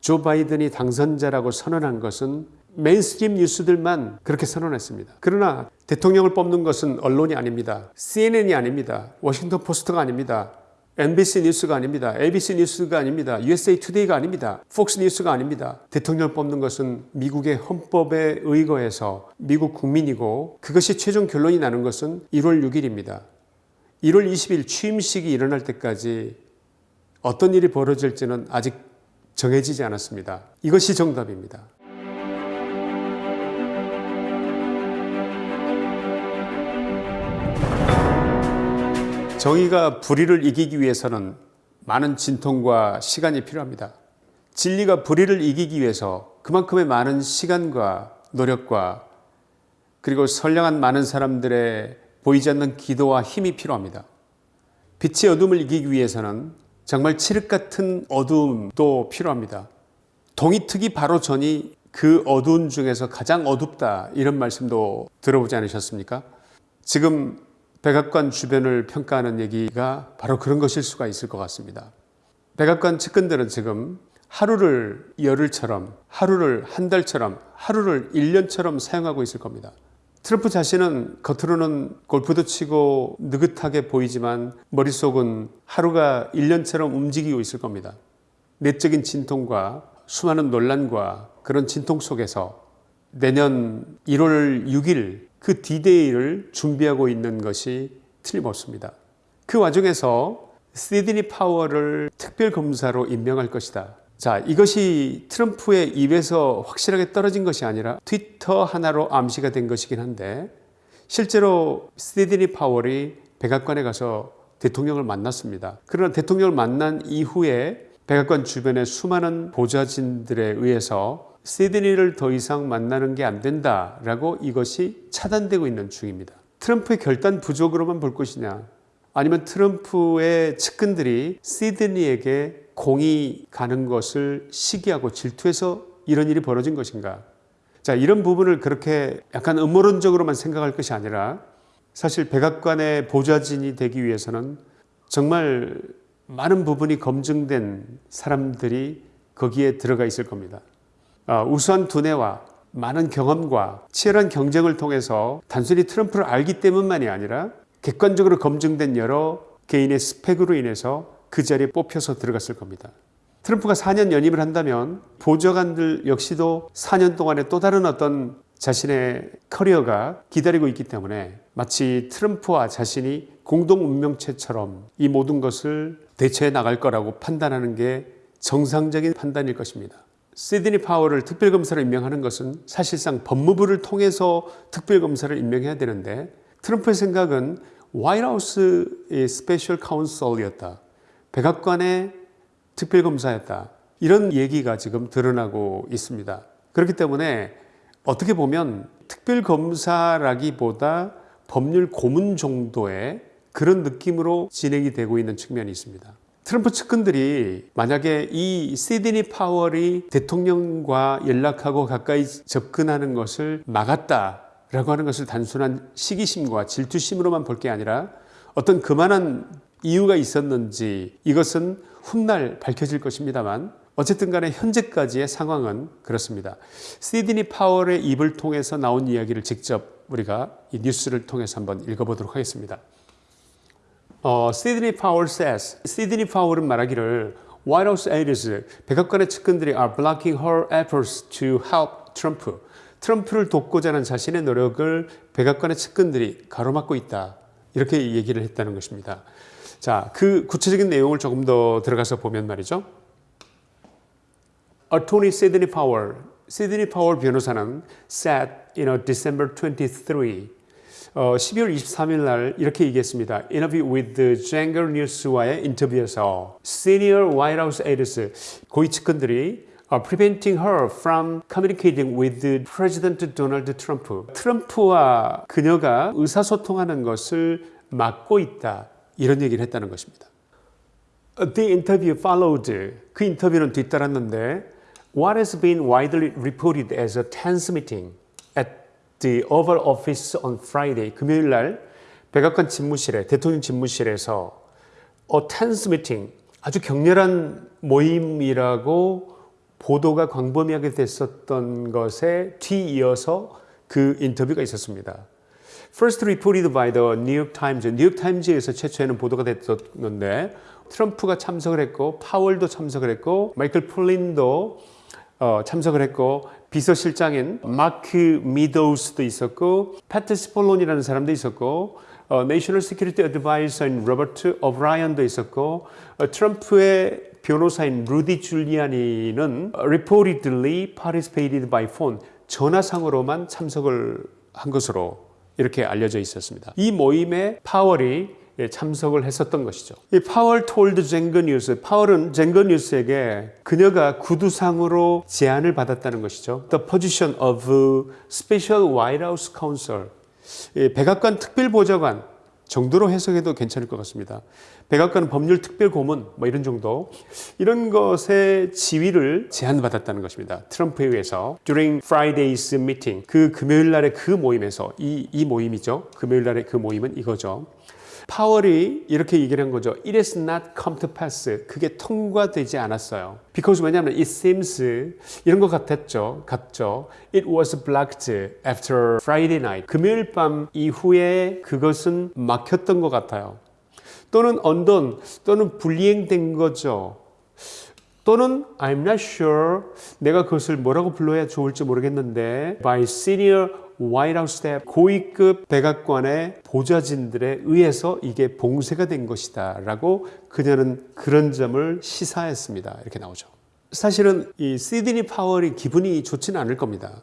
조 바이든이 당선자라고 선언한 것은 mainstream 뉴스들만 그렇게 선언했습니다. 그러나 대통령을 뽑는 것은 언론이 아닙니다. CNN이 아닙니다. 워싱턴 포스트가 아닙니다. NBC 뉴스가 아닙니다. ABC 뉴스가 아닙니다. USA 투데이가 아닙니다. 폭스 뉴스가 아닙니다. 대통령을 뽑는 것은 미국의 헌법에 의거해서 미국 국민이고 그것이 최종 결론이 나는 것은 1월 6일입니다. 1월 20일 취임식이 일어날 때까지 어떤 일이 벌어질지는 아직 정해지지 않았습니다. 이것이 정답입니다. 정의가 불의를 이기기 위해서는 많은 진통과 시간이 필요합니다. 진리가 불의를 이기기 위해서 그만큼의 많은 시간과 노력과 그리고 선량한 많은 사람들의 보이지 않는 기도와 힘이 필요합니다. 빛의 어둠을 이기기 위해서는 정말 칠흑 같은 어둠도 필요합니다. 동이특이 바로 전이 그 어두운 중에서 가장 어둡다 이런 말씀도 들어보지 않으셨습니까? 지금 백악관 주변을 평가하는 얘기가 바로 그런 것일 수가 있을 것 같습니다. 백악관 측근들은 지금 하루를 열흘처럼 하루를 한 달처럼 하루를 1년처럼 사용하고 있을 겁니다. 트럼프 자신은 겉으로는 골프도 치고 느긋하게 보이지만 머릿속은 하루가 1년처럼 움직이고 있을 겁니다. 내적인 진통과 수많은 논란과 그런 진통 속에서 내년 1월 6일 그 디데이를 준비하고 있는 것이 틀림없습니다. 그 와중에서 시드니 파월을 특별검사로 임명할 것이다. 자, 이것이 트럼프의 입에서 확실하게 떨어진 것이 아니라 트위터 하나로 암시가 된 것이긴 한데 실제로 시드니 파월이 백악관에 가서 대통령을 만났습니다. 그러나 대통령을 만난 이후에 백악관 주변의 수많은 보좌진들에 의해서 시드니를 더 이상 만나는 게 안 된다라고 이것이 차단되고 있는 중입니다. 트럼프의 결단 부족으로만 볼 것이냐 아니면 트럼프의 측근들이 시드니에게 공이 가는 것을 시기하고 질투해서 이런 일이 벌어진 것인가 자 이런 부분을 그렇게 약간 음모론적으로만 생각할 것이 아니라 사실 백악관의 보좌진이 되기 위해서는 정말 많은 부분이 검증된 사람들이 거기에 들어가 있을 겁니다. 아, 우수한 두뇌와 많은 경험과 치열한 경쟁을 통해서 단순히 트럼프를 알기 때문만이 아니라 객관적으로 검증된 여러 개인의 스펙으로 인해서 그 자리에 뽑혀서 들어갔을 겁니다. 트럼프가 4년 연임을 한다면 보좌관들 역시도 4년 동안에 또 다른 어떤 자신의 커리어가 기다리고 있기 때문에 마치 트럼프와 자신이 공동 운명체처럼 이 모든 것을 대처해 나갈 거라고 판단하는 게 정상적인 판단일 것입니다. 시드니 파월을 특별검사로 임명하는 것은 사실상 법무부를 통해서 특별검사를 임명해야 되는데 트럼프의 생각은 White House의 special counsel이었다. 백악관의 특별검사였다. 이런 얘기가 지금 드러나고 있습니다. 그렇기 때문에 어떻게 보면 특별검사라기보다 법률 고문 정도의 그런 느낌으로 진행이 되고 있는 측면이 있습니다. 트럼프 측근들이 만약에 이 시드니 파월이 대통령과 연락하고 가까이 접근하는 것을 막았다라고 하는 것을 단순한 시기심과 질투심으로만 볼 게 아니라 어떤 그만한 이유가 있었는지 이것은 훗날 밝혀질 것입니다만 어쨌든 간에 현재까지의 상황은 그렇습니다. 시드니 파월의 입을 통해서 나온 이야기를 직접 우리가 이 뉴스를 통해서 한번 읽어보도록 하겠습니다. 어, 시드니 파월 says, 시드니 파월은 말하기를 White House aides, 백악관의 측근들이 are blocking her efforts to help Trump. 트럼프를 돕고자 하는 자신의 노력을 백악관의 측근들이 가로막고 있다. 이렇게 얘기를 했다는 것입니다. 자, 그 구체적인 내용을 조금 더 들어가서 보면 말이죠. Attorney Sidney Powell, 시드니 파월 변호사는 said in a December 23, 어, 12월 23일 날 이렇게 얘기했습니다. Interview with the Jangle News와의 인터뷰에서 Senior White House aides 고위 측근들이 are preventing her from communicating with President Donald Trump. 트럼프와 그녀가 의사소통하는 것을 막고 있다. 이런 얘기를 했다는 것입니다. The interview followed. 그 인터뷰는 뒤따랐는데 What has been widely reported as a tense meeting at the Oval Office on Friday. 금요일 날 백악관 집무실에 대통령 집무실에서 a tense meeting 아주 격렬한 모임이라고 보도가 광범위하게 됐었던 것에 뒤이어서 그 인터뷰가 있었습니다. First reported by the New York Times. 뉴욕 타임즈에서 최초에는 보도가 됐었는데 트럼프가 참석을 했고 파월도 참석을 했고 마이클 플린도 어, 참석을 했고 비서실장인 마크 미도우스도 있었고 패트 시폴론이라는 사람도 있었고 어, national security advisor인 로버트 오브라이언도 있었고 어, 트럼프의 변호사인 루디 줄리아니는 reportedly participated by phone 전화상으로만 참석을 한 것으로 이렇게 알려져 있었습니다. 이 모임에 파월이 참석을 했었던 것이죠. 이 파월 톨드 젠거 뉴스, 파월은 젠거 뉴스에게 그녀가 구두상으로 제안을 받았다는 것이죠. The position of Special White House Counsel, 백악관 특별보좌관 정도로 해석해도 괜찮을 것 같습니다. 백악관 법률 특별 고문 뭐 이런 정도 이런 것의 지위를 제안받았다는 것입니다. 트럼프에 의해서 during Friday's meeting 그 금요일 날의 그 모임에서 이, 이 모임이죠. 금요일 날의 그 모임은 이거죠. 파월이 이렇게 얘기를 한 거죠. It is not come to pass. 그게 통과되지 않았어요. Because 왜냐하면 it seems 이런 것 같았죠. 같죠. It was blocked after Friday night. 금요일 밤 이후에 그것은 막혔던 것 같아요. 또는 언던 또는 불이행된 거죠. 또는 I'm not sure 내가 그것을 뭐라고 불러야 좋을지 모르겠는데 by senior White House staff 고위급 백악관의 보좌진들에 의해서 이게 봉쇄가 된 것이다 라고 그녀는 그런 점을 시사했습니다. 이렇게 나오죠. 사실은 이 시드니 파월이 기분이 좋지는 않을 겁니다.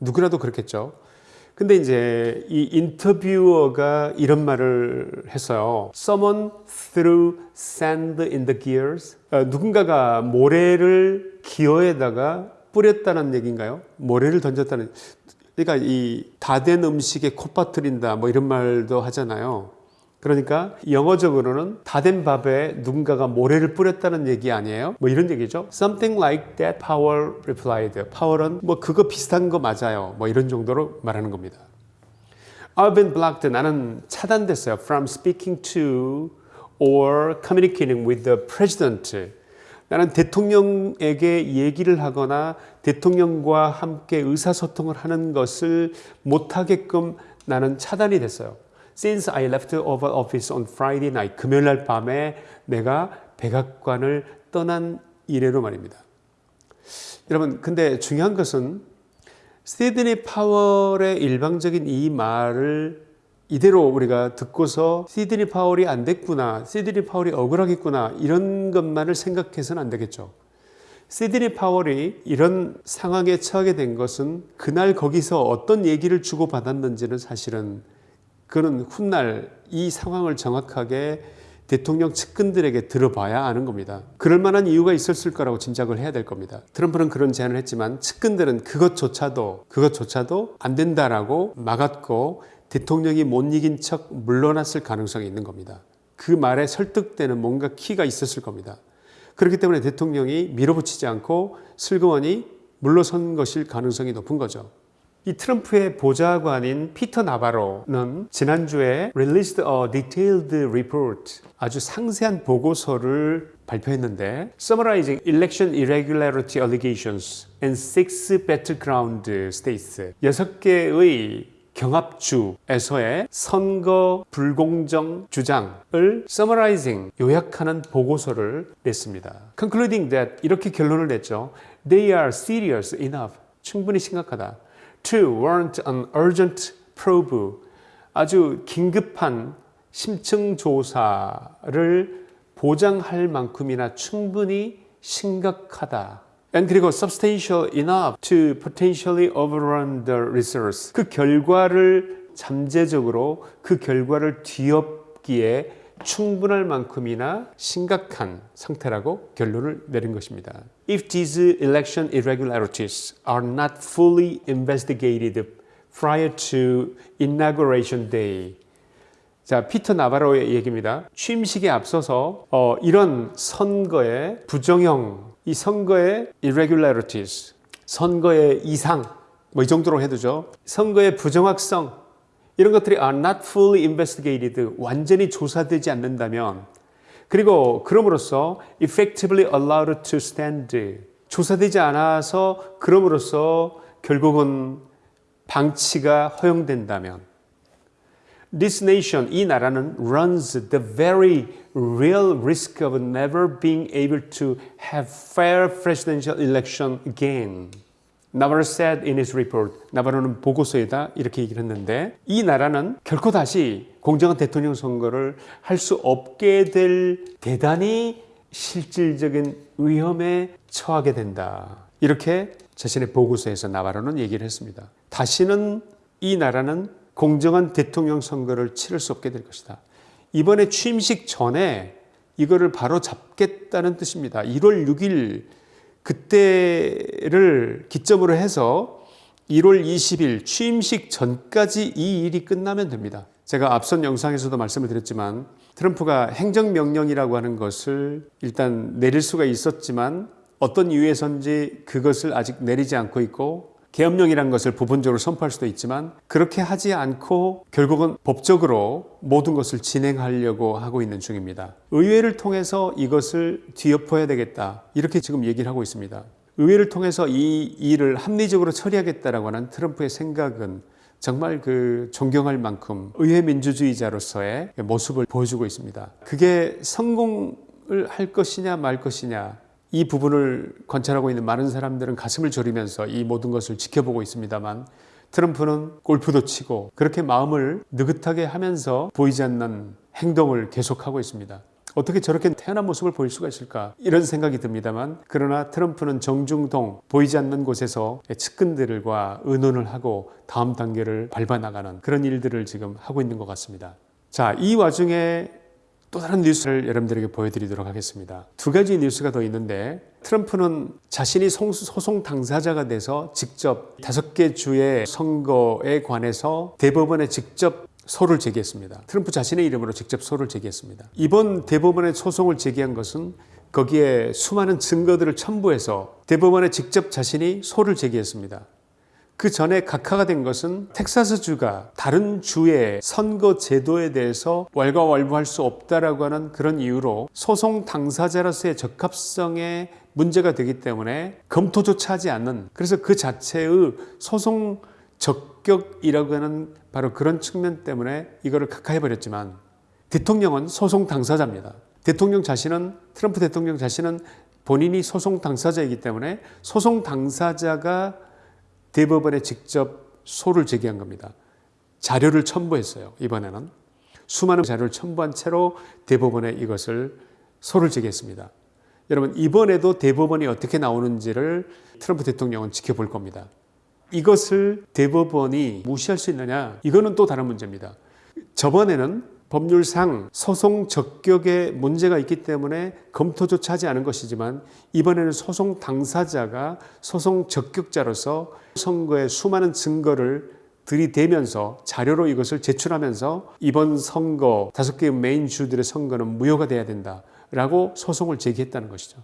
누구라도 그렇겠죠. 근데 이제 이 인터뷰어가 이런 말을 했어요. Someone threw sand in the gears. 어, 누군가가 모래를 기어에다가 뿌렸다는 얘기인가요? 모래를 던졌다는. 그러니까 이 다 된 음식에 콧바트린다 뭐 이런 말도 하잖아요. 그러니까 영어적으로는 다 된 밥에 누군가가 모래를 뿌렸다는 얘기 아니에요? 뭐 이런 얘기죠. Something like that Powell replied. 파월은 뭐 그거 비슷한 거 맞아요. 뭐 이런 정도로 말하는 겁니다. I've been blocked. 나는 차단됐어요. From speaking to or communicating with the president. 나는 대통령에게 얘기를 하거나 대통령과 함께 의사소통을 하는 것을 못하게끔 나는 차단이 됐어요. Since I left over office on Friday night, 금요일 날 밤에 내가 백악관을 떠난 이래로 말입니다. 여러분, 근데 중요한 것은 시드니 파월의 일방적인 이 말을 이대로 우리가 듣고서 시드니 파월이 안 됐구나, 시드니 파월이 억울하겠구나 이런 것만을 생각해서는 안 되겠죠. 시드니 파월이 이런 상황에 처하게 된 것은 그날 거기서 어떤 얘기를 주고받았는지는 사실은 그는 훗날 이 상황을 정확하게 대통령 측근들에게 들어봐야 아는 겁니다. 그럴 만한 이유가 있었을 거라고 짐작을 해야 될 겁니다. 트럼프는 그런 제안을 했지만 측근들은 그것조차도 그것조차도 안 된다라고 막았고 대통령이 못 이긴 척 물러났을 가능성이 있는 겁니다. 그 말에 설득되는 뭔가 키가 있었을 겁니다. 그렇기 때문에 대통령이 밀어붙이지 않고 슬그머니 물러선 것일 가능성이 높은 거죠. 이 트럼프의 보좌관인 피터 나바로는 지난주에 released a detailed report 아주 상세한 보고서를 발표했는데 summarizing election irregularity allegations and six battleground states 여섯 개의 경합주에서의 선거 불공정 주장을 summarizing 요약하는 보고서를 냈습니다. concluding that 이렇게 결론을 냈죠. They are serious enough. 충분히 심각하다. to warrant an urgent probe 아주 긴급한 심층 조사를 보장할 만큼이나 충분히 심각하다. And 그리고 substantial enough to potentially overrun the results. 그 결과를 잠재적으로 그 결과를 뒤엎기에 충분할 만큼이나 심각한 상태라고 결론을 내린 것입니다. If these election irregularities are not fully investigated prior to inauguration day. 자, 피터 나바로의 얘기입니다. 취임식에 앞서서 어, 이런 선거의 부정형, 이 선거의 irregularities, 선거의 이상, 뭐 이 정도로 해두죠. 선거의 부정확성, 이런 것들이 are not fully investigated, 완전히 조사되지 않는다면 그리고 그럼으로써 effectively allowed to stand, 조사되지 않아서 그럼으로써 결국은 방치가 허용된다면 This nation, 이 나라는 runs the very real risk of never being able to have fair presidential election again. 나바로 said in his report. 나바로는 보고서에다 이렇게 얘기를 했는데 이 나라는 결코 다시 공정한 대통령 선거를 할 수 없게 될 대단히 실질적인 위험에 처하게 된다. 이렇게 자신의 보고서에서 나바로는 얘기를 했습니다. 다시는 이 나라는 공정한 대통령 선거를 치를 수 없게 될 것이다. 이번에 취임식 전에 이거를 바로 잡겠다는 뜻입니다. 1월 6일 그때를 기점으로 해서 1월 20일 취임식 전까지 이 일이 끝나면 됩니다. 제가 앞선 영상에서도 말씀을 드렸지만 트럼프가 행정명령이라고 하는 것을 일단 내릴 수가 있었지만 어떤 이유에선지 그것을 아직 내리지 않고 있고 계엄령이라는 것을 부분적으로 선포할 수도 있지만 그렇게 하지 않고 결국은 법적으로 모든 것을 진행하려고 하고 있는 중입니다. 의회를 통해서 이것을 뒤엎어야 되겠다. 이렇게 지금 얘기를 하고 있습니다. 의회를 통해서 이 일을 합리적으로 처리하겠다라고 하는 트럼프의 생각은 정말 그 존경할 만큼 의회 민주주의자로서의 모습을 보여주고 있습니다. 그게 성공을 할 것이냐 말 것이냐 이 부분을 관찰하고 있는 많은 사람들은 가슴을 졸이면서 이 모든 것을 지켜보고 있습니다만 트럼프는 골프도 치고 그렇게 마음을 느긋하게 하면서 보이지 않는 행동을 계속하고 있습니다. 어떻게 저렇게 태어난 모습을 보일 수가 있을까 이런 생각이 듭니다만 그러나 트럼프는 정중동 보이지 않는 곳에서 측근들과 의논을 하고 다음 단계를 밟아나가는 그런 일들을 지금 하고 있는 것 같습니다. 자, 이 와중에 또 다른 뉴스를 여러분들에게 보여드리도록 하겠습니다. 두 가지 뉴스가 더 있는데 트럼프는 자신이 소송 당사자가 돼서 직접 다섯 개 주의 선거에 관해서 대법원에 직접 소를 제기했습니다. 트럼프 자신의 이름으로 직접 소를 제기했습니다. 이번 대법원에 소송을 제기한 것은 거기에 수많은 증거들을 첨부해서 대법원에 직접 자신이 소를 제기했습니다. 그 전에 각하가 된 것은 텍사스주가 다른 주의 선거 제도에 대해서 왈가왈부할 수 없다라고 하는 그런 이유로 소송 당사자로서의 적합성에 문제가 되기 때문에 검토조차 하지 않는 그래서 그 자체의 소송 적격이라고 하는 바로 그런 측면 때문에 이거를 각하해 버렸지만 대통령은 소송 당사자입니다. 대통령 자신은 트럼프 대통령 자신은 본인이 소송 당사자이기 때문에 소송 당사자가 대법원에 직접 소를 제기한 겁니다. 자료를 첨부했어요. 이번에는 수많은 자료를 첨부한 채로 대법원에 이것을 소를 제기했습니다. 여러분 이번에도 대법원이 어떻게 나오는지를 트럼프 대통령은 지켜볼 겁니다. 이것을 대법원이 무시할 수 있느냐? 이거는 또 다른 문제입니다. 저번에는 법률상 소송 적격에 문제가 있기 때문에 검토조차 하지 않은 것이지만 이번에는 소송 당사자가 소송 적격자로서 선거에 수많은 증거를 들이대면서 자료로 이것을 제출하면서 이번 선거 다섯 개의 메인 주들의 선거는 무효가 돼야 된다라고 소송을 제기했다는 것이죠.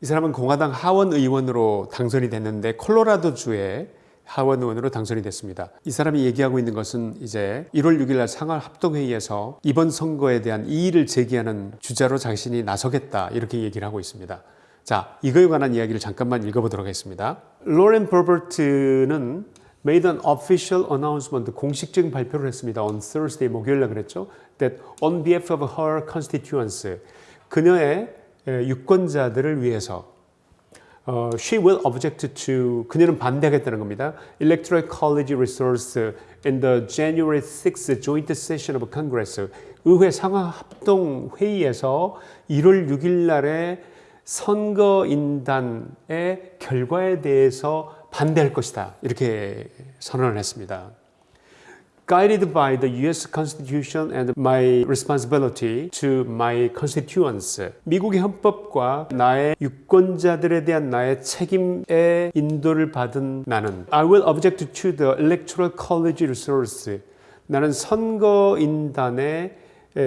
이 사람은 공화당 하원 의원으로 당선이 됐는데 콜로라도 주에 하원 의원으로 당선이 됐습니다. 이 사람이 얘기하고 있는 것은 이제 1월 6일 날 상하 합동회의에서 이번 선거에 대한 이의를 제기하는 주자로 자신이 나서겠다 이렇게 얘기를 하고 있습니다. 자, 이거에 관한 이야기를 잠깐만 읽어보도록 하겠습니다. 로렌 버버트는 made an official announcement, 공식적인 발표를 했습니다. on Thursday, 목요일 날 그랬죠. that on behalf of her constituents, 그녀의 유권자들을 위해서 어, she will object to 그녀는 반대하겠다는 겁니다. Electoral College resource in the January 6th joint session of Congress 의회 상하 합동 회의에서 1월 6일 날에 선거인단의 결과에 대해서 반대할 것이다. 이렇게 선언을 했습니다. Guided by the US Constitution and my responsibility to my constituents. 미국의 헌법과 나의 유권자들에 대한 나의 책임의 인도를 받은 나는 I will object to the Electoral College resource. 나는 선거인단의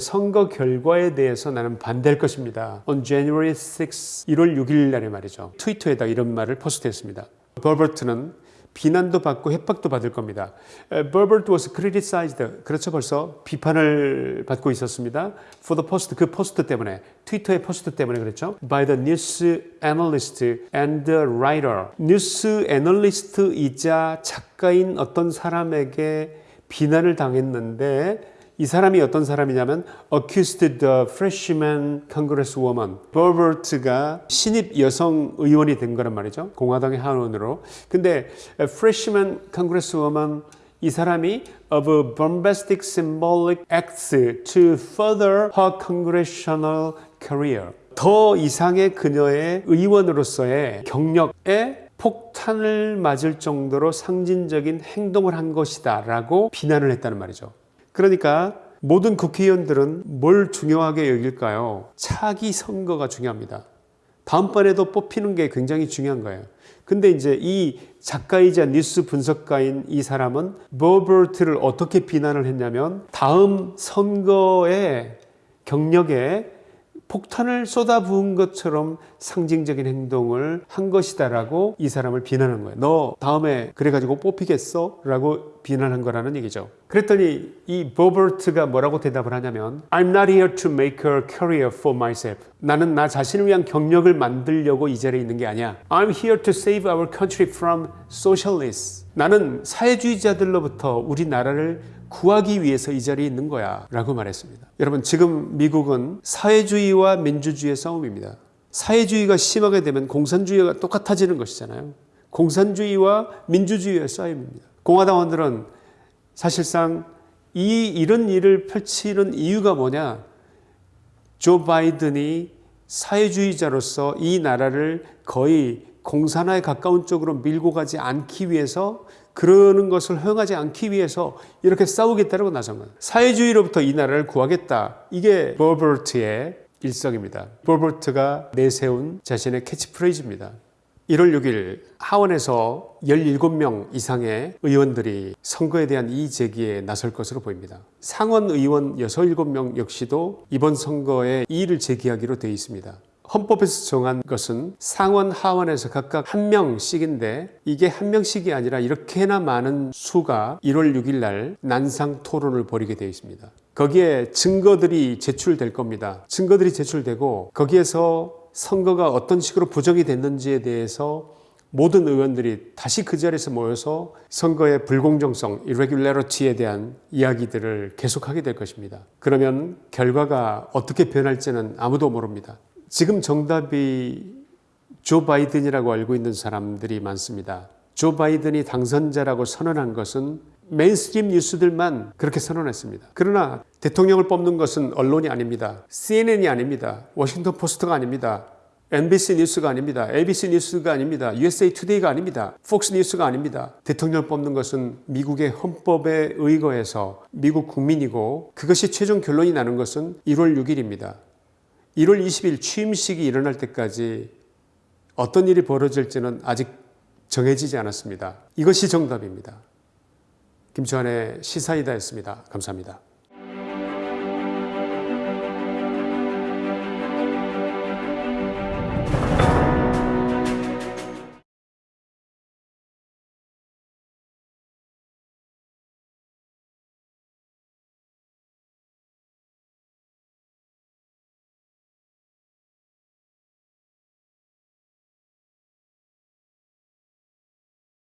선거 결과에 대해서 나는 반대할 것입니다. On January 6, 1월 6일 날에 말이죠. 트위터에다 이런 말을 post했습니다. 보버트는 비난도 받고 협박도 받을 겁니다. Boebert was criticized. 그렇죠. 벌써 비판을 받고 있었습니다. For the post. 그 post 때문에. 트위터의 post 때문에 그랬죠. By the news analyst and writer. 뉴스 애널리스트이자 작가인 어떤 사람에게 비난을 당했는데 이 사람이 어떤 사람이냐면 accused the freshman congresswoman 버버트가 신입 여성 의원이 된 거란 말이죠 공화당의 하원으로 근데 freshman congresswoman 이 사람이 of bombastic symbolic acts to further her congressional career 더 이상의 그녀의 의원으로서의 경력에 폭탄을 맞을 정도로 상징적인 행동을 한 것이다 라고 비난을 했다는 말이죠 그러니까 모든 국회의원들은 뭘 중요하게 여길까요? 차기 선거가 중요합니다. 다음번에도 뽑히는 게 굉장히 중요한 거예요. 근데 이제 이 작가이자 뉴스 분석가인 이 사람은 버버트를 어떻게 비난을 했냐면 다음 선거의 경력에 폭탄을 쏟아부은 것처럼 상징적인 행동을 한 것이다라고 이 사람을 비난한 거예요. 너 다음에 그래가지고 뽑히겠어? 라고 비난한 거라는 얘기죠. 그랬더니 이 버버트가 뭐라고 대답을 하냐면 I'm not here to make a career for myself. 나는 나 자신을 위한 경력을 만들려고 이 자리에 있는 게 아니야. I'm here to save our country from socialists. 나는 사회주의자들로부터 우리 나라를 구하기 위해서 이 자리에 있는 거야 라고 말했습니다. 여러분 지금 미국은 사회주의와 민주주의의 싸움입니다. 사회주의가 심하게 되면 공산주의가 똑같아지는 것이잖아요. 공산주의와 민주주의의 싸움입니다. 공화당원들은 사실상 이 이런 일을 펼치는 이유가 뭐냐? 조 바이든이 사회주의자로서 이 나라를 거의 공산화에 가까운 쪽으로 밀고 가지 않기 위해서 그러는 것을 허용하지 않기 위해서 이렇게 싸우겠다고 나선 거예요. 사회주의로부터 이 나라를 구하겠다. 이게 버버트의 일성입니다. 버버트가 내세운 자신의 캐치프레이즈입니다. 1월 6일 하원에서 17명 이상의 의원들이 선거에 대한 이의 제기에 나설 것으로 보입니다. 상원 의원 6, 7명 역시도 이번 선거에 이의를 제기하기로 되어 있습니다. 헌법에서 정한 것은 상원 하원에서 각각 한 명씩인데 이게 한 명씩이 아니라 이렇게나 많은 수가 1월 6일 날 난상 토론을 벌이게 되어 있습니다. 거기에 증거들이 제출될 겁니다. 증거들이 제출되고 거기에서 선거가 어떤 식으로 부정이 됐는지에 대해서 모든 의원들이 다시 그 자리에서 모여서 선거의 불공정성, irregularity에 대한 이야기들을 계속하게 될 것입니다. 그러면 결과가 어떻게 변할지는 아무도 모릅니다. 지금 정답이 조 바이든이라고 알고 있는 사람들이 많습니다. 조 바이든이 당선자라고 선언한 것은 mainstream 뉴스들만 그렇게 선언했습니다. 그러나 대통령을 뽑는 것은 언론이 아닙니다. CNN이 아닙니다. 워싱턴 포스트가 아닙니다. NBC 뉴스가 아닙니다. ABC 뉴스가 아닙니다. USA 투데이가 아닙니다. 폭스 뉴스가 아닙니다. 대통령을 뽑는 것은 미국의 헌법에 의거해서 미국 국민이고 그것이 최종 결론이 나는 것은 1월 6일입니다. 1월 20일 취임식이 일어날 때까지 어떤 일이 벌어질지는 아직 정해지지 않았습니다. 이것이 정답입니다. 김치환의 시사이다였습니다. 감사합니다.